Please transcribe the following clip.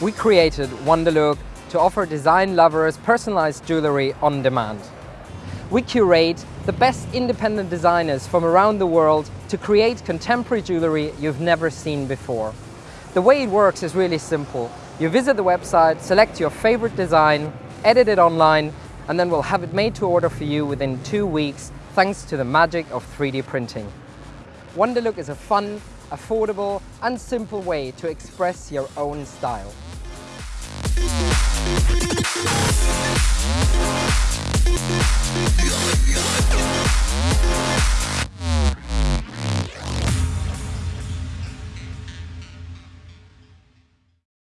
We created Wonderlook to offer design lovers personalized jewelry on demand. We curate the best independent designers from around the world to create contemporary jewelry you've never seen before. The way it works is really simple. You visit the website, select your favorite design, edit it online, and then we'll have it made to order for you within two weeks thanks to the magic of 3D printing. Wonderlook is a fun, affordable and simple way to express your own style. Yeah.